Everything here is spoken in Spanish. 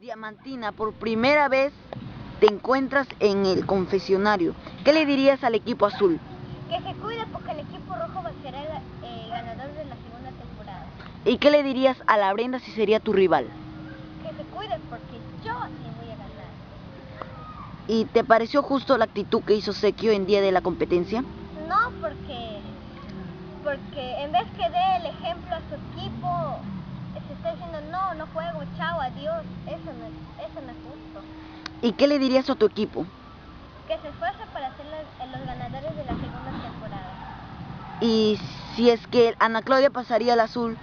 Diamantina, por primera vez te encuentras en el confesionario. ¿Qué le dirías al equipo azul? Que se cuide porque el equipo rojo va a ser el eh, ganador de la segunda temporada. ¿Y qué le dirías a la Brenda si sería tu rival? Que se cuide porque yo le voy a ganar. ¿Y te pareció justo la actitud que hizo Sequio en día de la competencia? No, porque, porque en vez que dé el ejemplo a su equipo, se está diciendo no, juego, chao, adiós. Eso no, es- eso no es justo. ¿Y qué le dirías a tu equipo? Que se esfuerce para ser los, los ganadores de la segunda temporada. Y si es que Ana Claudia pasaría al azul,